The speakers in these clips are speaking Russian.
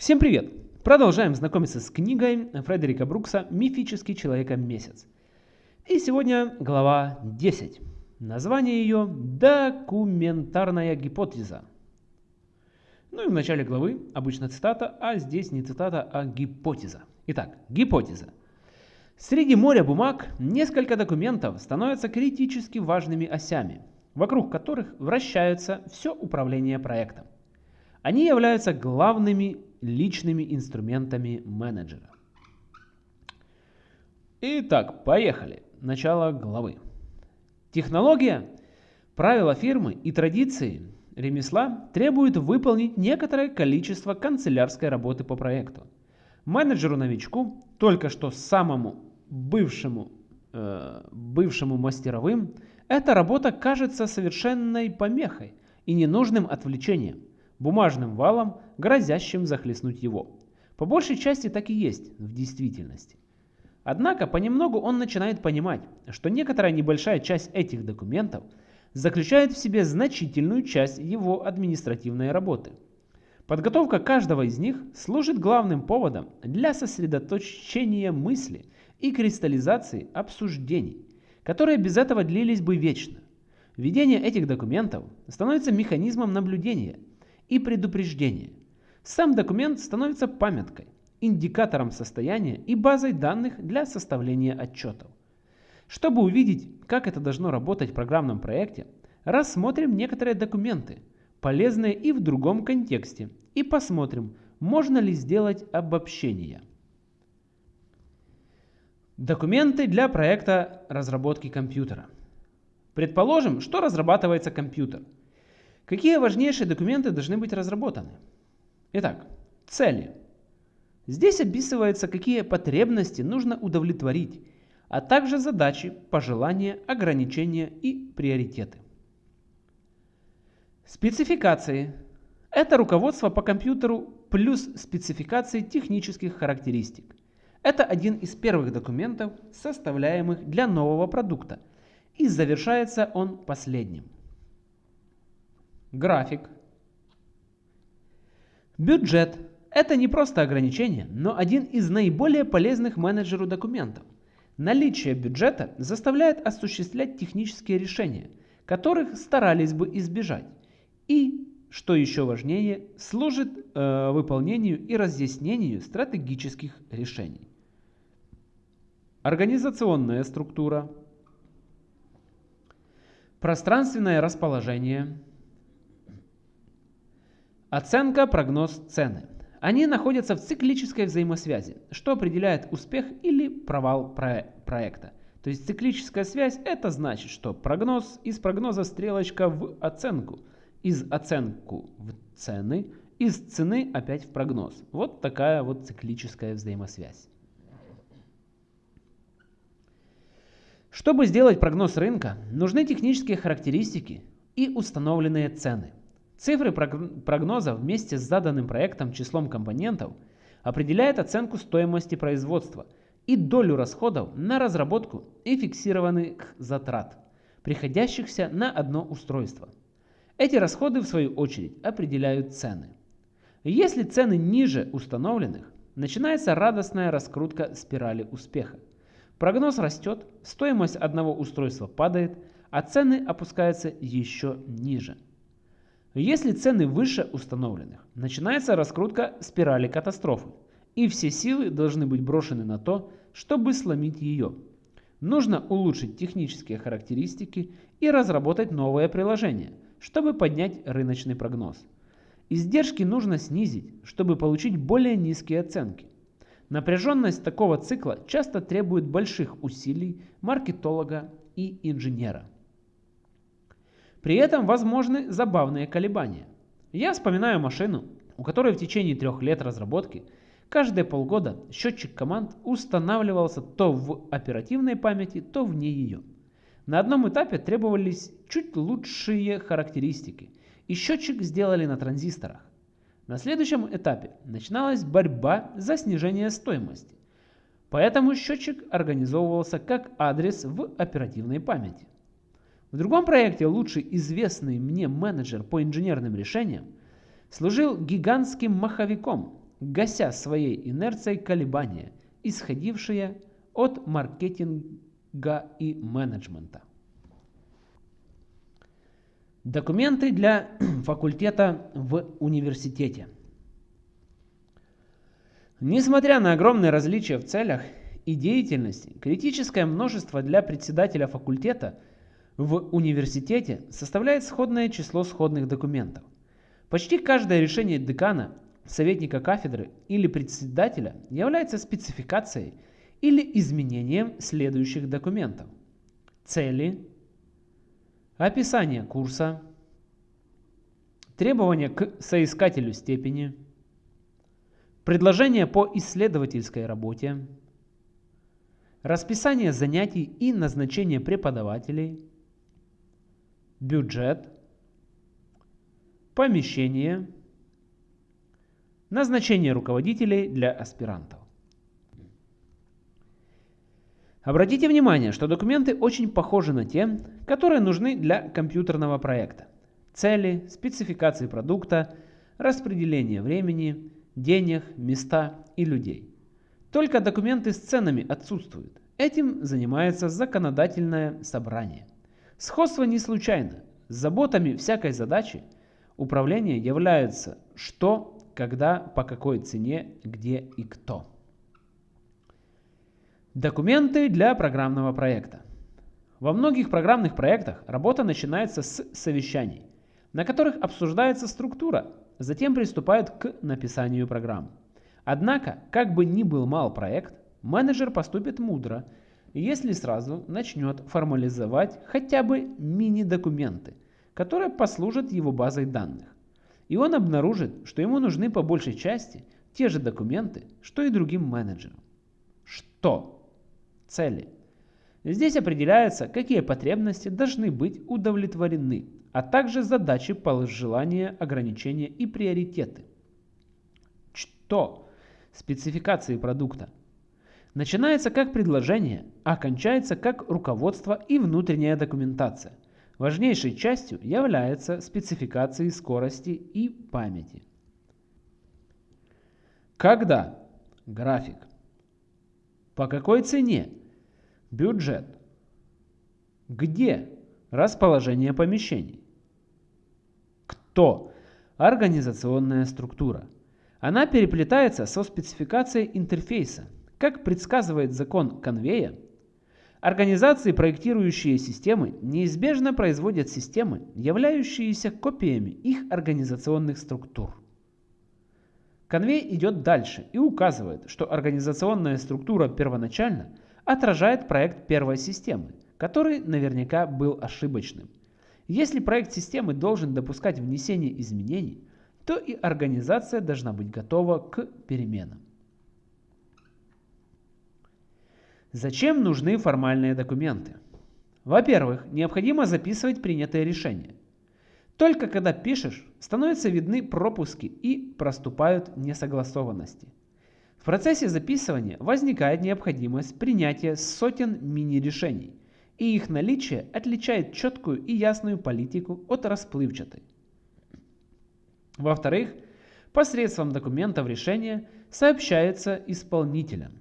Всем привет! Продолжаем знакомиться с книгой Фредерика Брукса «Мифический человека месяц». И сегодня глава 10. Название ее «Документарная гипотеза». Ну и в начале главы обычно цитата, а здесь не цитата, а гипотеза. Итак, гипотеза. Среди моря бумаг несколько документов становятся критически важными осями, вокруг которых вращается все управление проектом. Они являются главными личными инструментами менеджера. Итак, поехали. Начало главы. Технология, правила фирмы и традиции ремесла требуют выполнить некоторое количество канцелярской работы по проекту. Менеджеру-новичку, только что самому бывшему, э, бывшему мастеровым, эта работа кажется совершенной помехой и ненужным отвлечением бумажным валом, грозящим захлестнуть его. По большей части так и есть в действительности. Однако понемногу он начинает понимать, что некоторая небольшая часть этих документов заключает в себе значительную часть его административной работы. Подготовка каждого из них служит главным поводом для сосредоточения мысли и кристаллизации обсуждений, которые без этого длились бы вечно. Введение этих документов становится механизмом наблюдения и предупреждение. Сам документ становится памяткой, индикатором состояния и базой данных для составления отчетов. Чтобы увидеть, как это должно работать в программном проекте, рассмотрим некоторые документы, полезные и в другом контексте, и посмотрим, можно ли сделать обобщение. Документы для проекта разработки компьютера. Предположим, что разрабатывается компьютер – Какие важнейшие документы должны быть разработаны? Итак, цели. Здесь описывается, какие потребности нужно удовлетворить, а также задачи, пожелания, ограничения и приоритеты. Спецификации. Это руководство по компьютеру плюс спецификации технических характеристик. Это один из первых документов, составляемых для нового продукта, и завершается он последним. График. Бюджет – это не просто ограничение, но один из наиболее полезных менеджеру документов. Наличие бюджета заставляет осуществлять технические решения, которых старались бы избежать. И, что еще важнее, служит э, выполнению и разъяснению стратегических решений. Организационная структура. Пространственное расположение – Оценка, прогноз, цены. Они находятся в циклической взаимосвязи, что определяет успех или провал про проекта. То есть циклическая связь это значит, что прогноз из прогноза стрелочка в оценку, из оценку в цены, из цены опять в прогноз. Вот такая вот циклическая взаимосвязь. Чтобы сделать прогноз рынка, нужны технические характеристики и установленные цены. Цифры прогноза вместе с заданным проектом числом компонентов определяет оценку стоимости производства и долю расходов на разработку и фиксированных затрат, приходящихся на одно устройство. Эти расходы в свою очередь определяют цены. Если цены ниже установленных, начинается радостная раскрутка спирали успеха. Прогноз растет, стоимость одного устройства падает, а цены опускаются еще ниже. Если цены выше установленных, начинается раскрутка спирали катастрофы, и все силы должны быть брошены на то, чтобы сломить ее. Нужно улучшить технические характеристики и разработать новое приложение, чтобы поднять рыночный прогноз. Издержки нужно снизить, чтобы получить более низкие оценки. Напряженность такого цикла часто требует больших усилий маркетолога и инженера. При этом возможны забавные колебания. Я вспоминаю машину, у которой в течение трех лет разработки каждые полгода счетчик команд устанавливался то в оперативной памяти, то вне ее. На одном этапе требовались чуть лучшие характеристики, и счетчик сделали на транзисторах. На следующем этапе начиналась борьба за снижение стоимости. Поэтому счетчик организовывался как адрес в оперативной памяти. В другом проекте лучший известный мне менеджер по инженерным решениям служил гигантским маховиком, гася своей инерцией колебания, исходившие от маркетинга и менеджмента. Документы для факультета в университете. Несмотря на огромные различия в целях и деятельности, критическое множество для председателя факультета в университете составляет сходное число сходных документов. Почти каждое решение декана, советника кафедры или председателя является спецификацией или изменением следующих документов. Цели, описание курса, требования к соискателю степени, предложение по исследовательской работе, расписание занятий и назначение преподавателей, бюджет, помещение, назначение руководителей для аспирантов. Обратите внимание, что документы очень похожи на те, которые нужны для компьютерного проекта. Цели, спецификации продукта, распределение времени, денег, места и людей. Только документы с ценами отсутствуют. Этим занимается законодательное собрание. Сходство не случайно. С заботами всякой задачи управления являются что, когда, по какой цене, где и кто. Документы для программного проекта. Во многих программных проектах работа начинается с совещаний, на которых обсуждается структура, затем приступают к написанию программ. Однако, как бы ни был мал проект, менеджер поступит мудро, если сразу начнет формализовать хотя бы мини-документы, которые послужат его базой данных. И он обнаружит, что ему нужны по большей части те же документы, что и другим менеджерам. Что? Цели. Здесь определяется, какие потребности должны быть удовлетворены, а также задачи, пожелания, ограничения и приоритеты. Что? Спецификации продукта. Начинается как предложение, а кончается как руководство и внутренняя документация. Важнейшей частью является спецификации скорости и памяти. Когда? График. По какой цене? Бюджет. Где? Расположение помещений. Кто? Организационная структура. Она переплетается со спецификацией интерфейса. Как предсказывает закон конвея, организации, проектирующие системы, неизбежно производят системы, являющиеся копиями их организационных структур. Конвей идет дальше и указывает, что организационная структура первоначально отражает проект первой системы, который наверняка был ошибочным. Если проект системы должен допускать внесение изменений, то и организация должна быть готова к переменам. Зачем нужны формальные документы? Во-первых, необходимо записывать принятые решения. Только когда пишешь, становятся видны пропуски и проступают несогласованности. В процессе записывания возникает необходимость принятия сотен мини-решений, и их наличие отличает четкую и ясную политику от расплывчатой. Во-вторых, посредством документов решения сообщается исполнителям.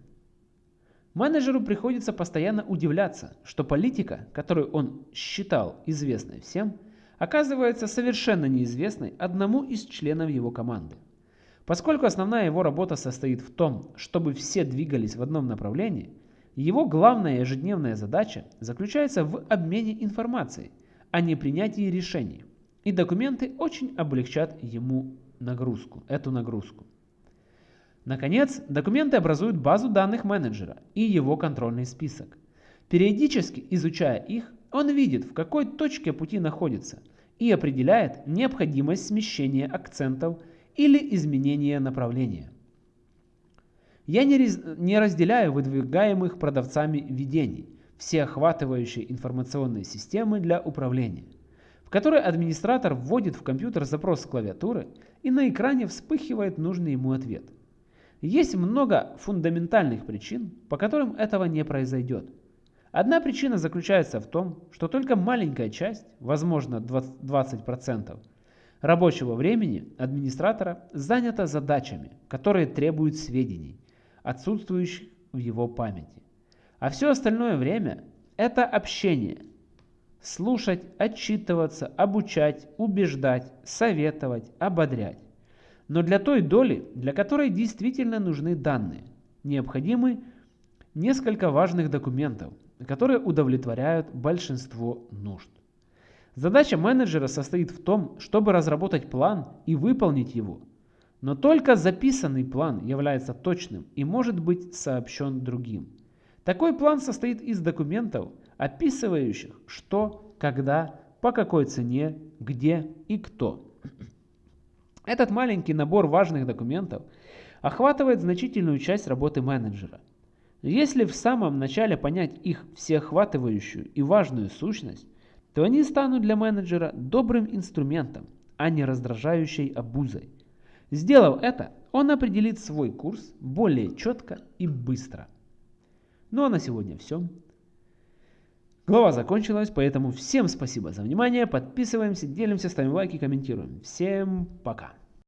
Менеджеру приходится постоянно удивляться, что политика, которую он считал известной всем, оказывается совершенно неизвестной одному из членов его команды. Поскольку основная его работа состоит в том, чтобы все двигались в одном направлении, его главная ежедневная задача заключается в обмене информацией, а не принятии решений и документы очень облегчат ему нагрузку, эту нагрузку. Наконец, документы образуют базу данных менеджера и его контрольный список. Периодически изучая их, он видит, в какой точке пути находится и определяет необходимость смещения акцентов или изменения направления. Я не, не разделяю выдвигаемых продавцами видений, всеохватывающей информационной системы для управления в которой администратор вводит в компьютер запрос с клавиатуры и на экране вспыхивает нужный ему ответ. Есть много фундаментальных причин, по которым этого не произойдет. Одна причина заключается в том, что только маленькая часть, возможно 20%, рабочего времени администратора занято задачами, которые требуют сведений, отсутствующих в его памяти. А все остальное время – это общение. Слушать, отчитываться, обучать, убеждать, советовать, ободрять. Но для той доли, для которой действительно нужны данные, необходимы несколько важных документов, которые удовлетворяют большинство нужд. Задача менеджера состоит в том, чтобы разработать план и выполнить его. Но только записанный план является точным и может быть сообщен другим. Такой план состоит из документов, описывающих что, когда, по какой цене, где и кто. Этот маленький набор важных документов охватывает значительную часть работы менеджера. Если в самом начале понять их всеохватывающую и важную сущность, то они станут для менеджера добрым инструментом, а не раздражающей обузой. Сделав это, он определит свой курс более четко и быстро. Ну а на сегодня все. Глава закончилась, поэтому всем спасибо за внимание. Подписываемся, делимся, ставим лайки, комментируем. Всем пока.